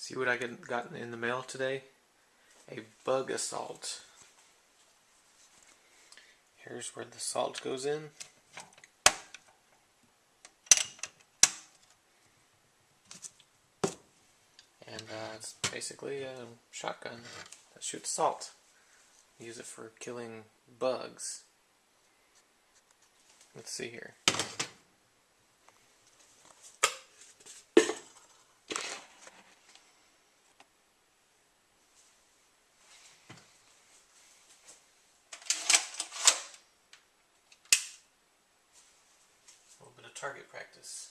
See what I got in the mail today? A Bug-A-Salt. Here's where the salt goes in. And uh, it's basically a shotgun that shoots salt. Use it for killing bugs. Let's see here. Target practice.